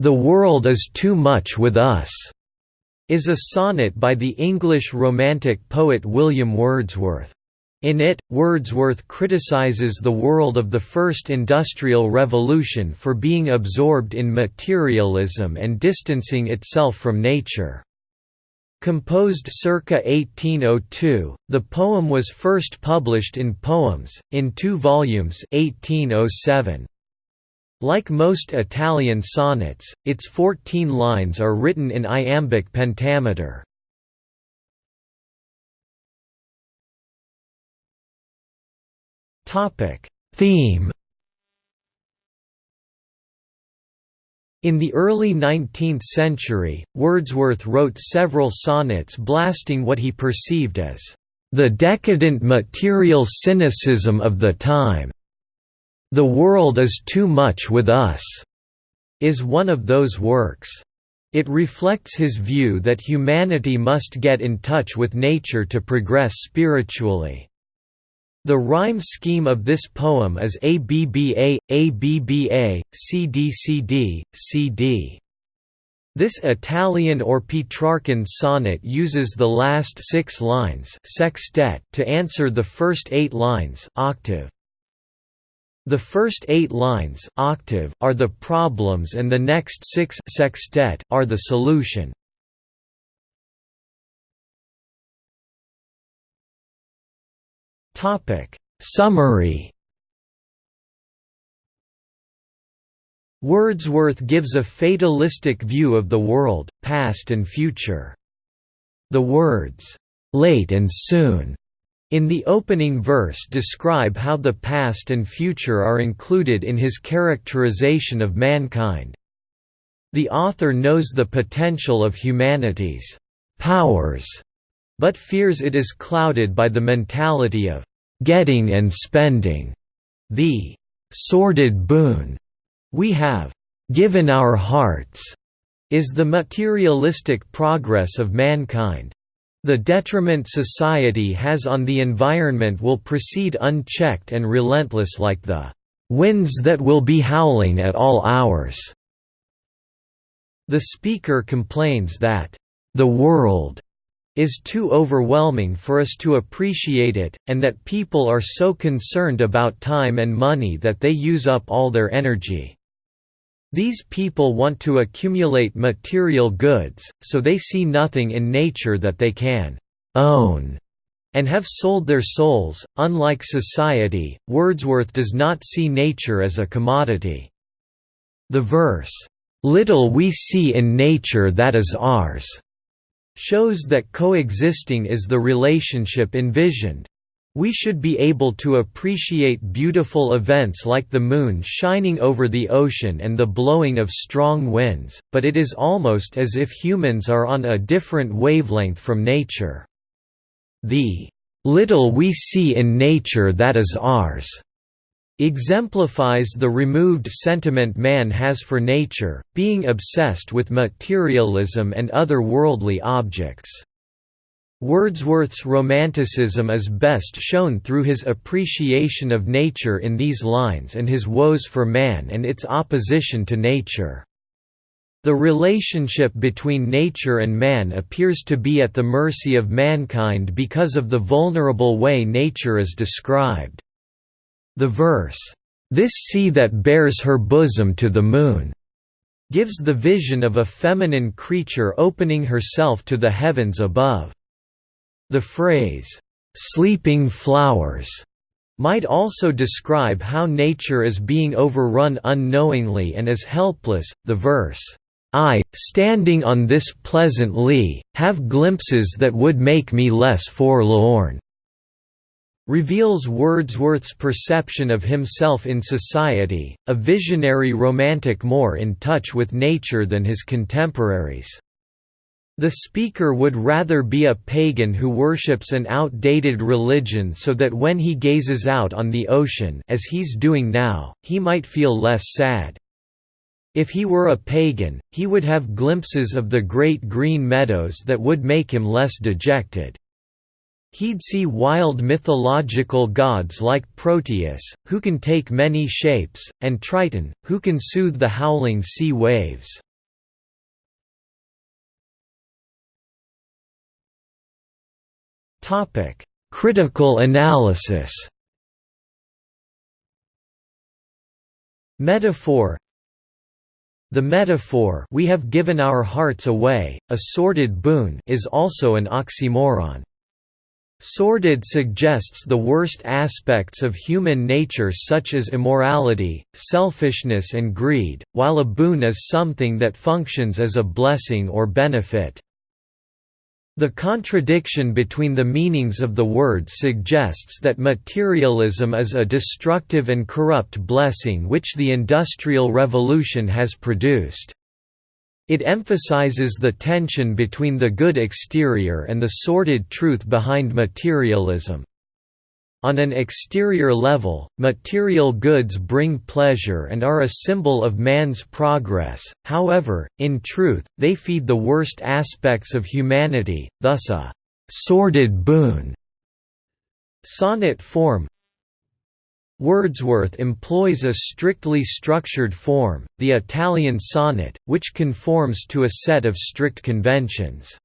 "'The world is too much with us' is a sonnet by the English Romantic poet William Wordsworth. In it, Wordsworth criticizes the world of the First Industrial Revolution for being absorbed in materialism and distancing itself from nature. Composed circa 1802, the poem was first published in Poems, in two volumes 1807. Like most Italian sonnets, its 14 lines are written in iambic pentameter. Theme In the early 19th century, Wordsworth wrote several sonnets blasting what he perceived as the decadent material cynicism of the time. The world is too much with us is one of those works. It reflects his view that humanity must get in touch with nature to progress spiritually. The rhyme scheme of this poem is ABBA, ABBA, CDCD, CD. This Italian or Petrarchan sonnet uses the last six lines sextet to answer the first eight lines octave. The first eight lines octave are the problems and the next six sextet are the solution. Summary Wordsworth gives a fatalistic view of the world, past and future. The words, "'late and soon' in the opening verse describe how the past and future are included in his characterization of mankind. The author knows the potential of humanity's powers, but fears it is clouded by the mentality of getting and spending, the sordid boon we have given our hearts, is the materialistic progress of mankind. The detriment society has on the environment will proceed unchecked and relentless like the winds that will be howling at all hours. The speaker complains that the world is too overwhelming for us to appreciate it, and that people are so concerned about time and money that they use up all their energy. These people want to accumulate material goods, so they see nothing in nature that they can own and have sold their souls. Unlike society, Wordsworth does not see nature as a commodity. The verse, Little we see in nature that is ours, shows that coexisting is the relationship envisioned. We should be able to appreciate beautiful events like the moon shining over the ocean and the blowing of strong winds, but it is almost as if humans are on a different wavelength from nature. The little we see in nature that is ours exemplifies the removed sentiment man has for nature, being obsessed with materialism and other worldly objects. Wordsworth's Romanticism is best shown through his appreciation of nature in these lines and his woes for man and its opposition to nature. The relationship between nature and man appears to be at the mercy of mankind because of the vulnerable way nature is described. The verse, "'This sea that bears her bosom to the moon' gives the vision of a feminine creature opening herself to the heavens above. The phrase, "'sleeping flowers' might also describe how nature is being overrun unknowingly and is helpless. The verse, I, standing on this pleasant lea, have glimpses that would make me less forlorn reveals Wordsworth's perception of himself in society, a visionary romantic more in touch with nature than his contemporaries. The speaker would rather be a pagan who worships an outdated religion so that when he gazes out on the ocean as he's doing now, he might feel less sad. If he were a pagan, he would have glimpses of the great green meadows that would make him less dejected. He'd see wild mythological gods like Proteus, who can take many shapes, and Triton, who can soothe the howling sea waves. Critical analysis Metaphor The metaphor we have given our hearts away, a sordid boon is also an oxymoron. Sordid suggests the worst aspects of human nature such as immorality, selfishness and greed, while a boon is something that functions as a blessing or benefit. The contradiction between the meanings of the word suggests that materialism is a destructive and corrupt blessing which the Industrial Revolution has produced. It emphasizes the tension between the good exterior and the sordid truth behind materialism. On an exterior level, material goods bring pleasure and are a symbol of man's progress, however, in truth, they feed the worst aspects of humanity, thus a «sordid boon». Sonnet form Wordsworth employs a strictly structured form, the Italian sonnet, which conforms to a set of strict conventions.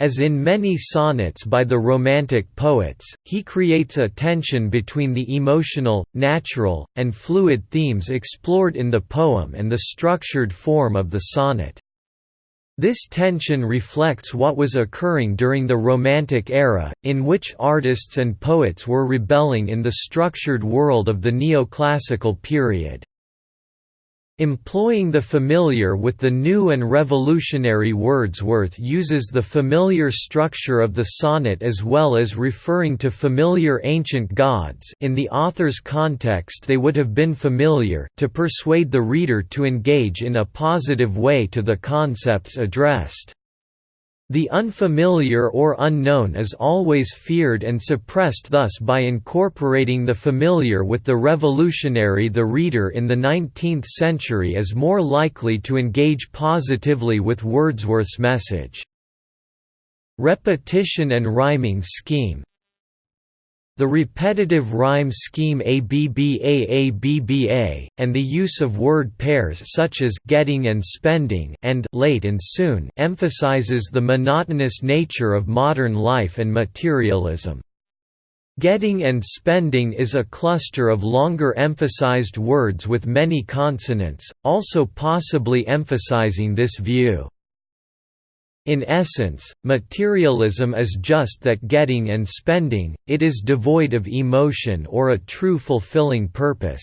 As in many sonnets by the Romantic poets, he creates a tension between the emotional, natural, and fluid themes explored in the poem and the structured form of the sonnet. This tension reflects what was occurring during the Romantic era, in which artists and poets were rebelling in the structured world of the neoclassical period. Employing the familiar with the new and revolutionary Wordsworth uses the familiar structure of the sonnet as well as referring to familiar ancient gods in the author's context they would have been familiar to persuade the reader to engage in a positive way to the concepts addressed. The unfamiliar or unknown is always feared and suppressed thus by incorporating the familiar with the revolutionary the reader in the 19th century is more likely to engage positively with Wordsworth's message. Repetition and rhyming scheme the repetitive rhyme scheme ABBA and the use of word pairs such as getting and spending and late and soon emphasizes the monotonous nature of modern life and materialism. Getting and spending is a cluster of longer emphasized words with many consonants, also possibly emphasizing this view. In essence, materialism is just that getting and spending, it is devoid of emotion or a true fulfilling purpose.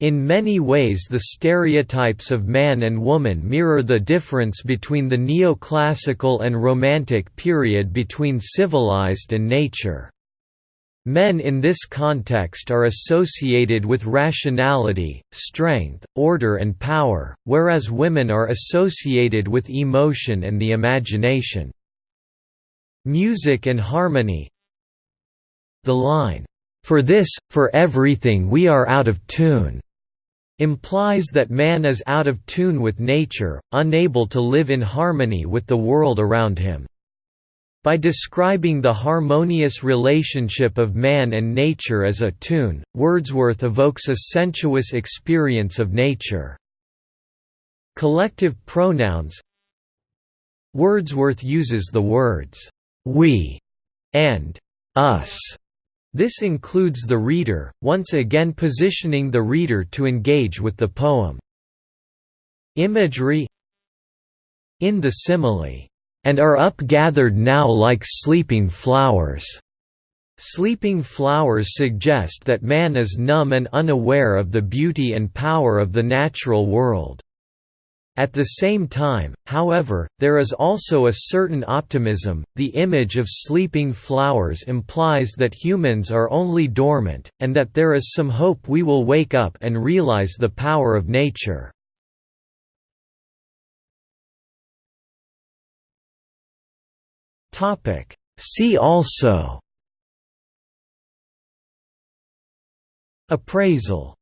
In many ways the stereotypes of man and woman mirror the difference between the neoclassical and romantic period between civilized and nature. Men in this context are associated with rationality, strength, order and power, whereas women are associated with emotion and the imagination. Music and harmony The line, "'For this, for everything we are out of tune' implies that man is out of tune with nature, unable to live in harmony with the world around him. By describing the harmonious relationship of man and nature as a tune, Wordsworth evokes a sensuous experience of nature. Collective pronouns Wordsworth uses the words, "'we' and "'us' This includes the reader, once again positioning the reader to engage with the poem. Imagery In the simile, and are up-gathered now like sleeping flowers." Sleeping flowers suggest that man is numb and unaware of the beauty and power of the natural world. At the same time, however, there is also a certain optimism. The image of sleeping flowers implies that humans are only dormant, and that there is some hope we will wake up and realize the power of nature. Topic. See also. Appraisal